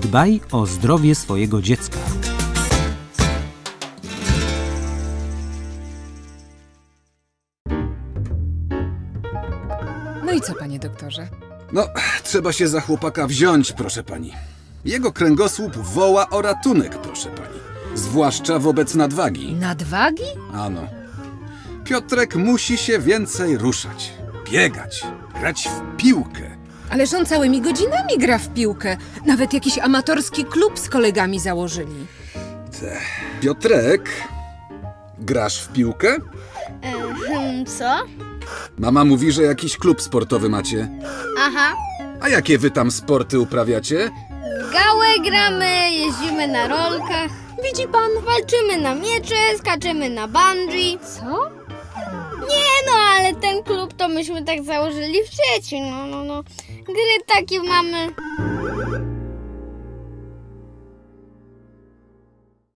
Dbaj o zdrowie swojego dziecka. No i co, panie doktorze? No, trzeba się za chłopaka wziąć, proszę pani. Jego kręgosłup woła o ratunek, proszę pani. Zwłaszcza wobec nadwagi. Nadwagi? Ano. Piotrek musi się więcej ruszać, biegać, grać w piłkę. Ależ on całymi godzinami gra w piłkę. Nawet jakiś amatorski klub z kolegami założyli. Piotrek, grasz w piłkę? Ehm, co? Mama mówi, że jakiś klub sportowy macie. Aha. A jakie wy tam sporty uprawiacie? Gałę gramy, jeździmy na rolkach. Widzi pan? Walczymy na miecze, skaczemy na bungee. Co? Nie myśmy tak założyli w sieci. No, no, no. Gry takie mamy.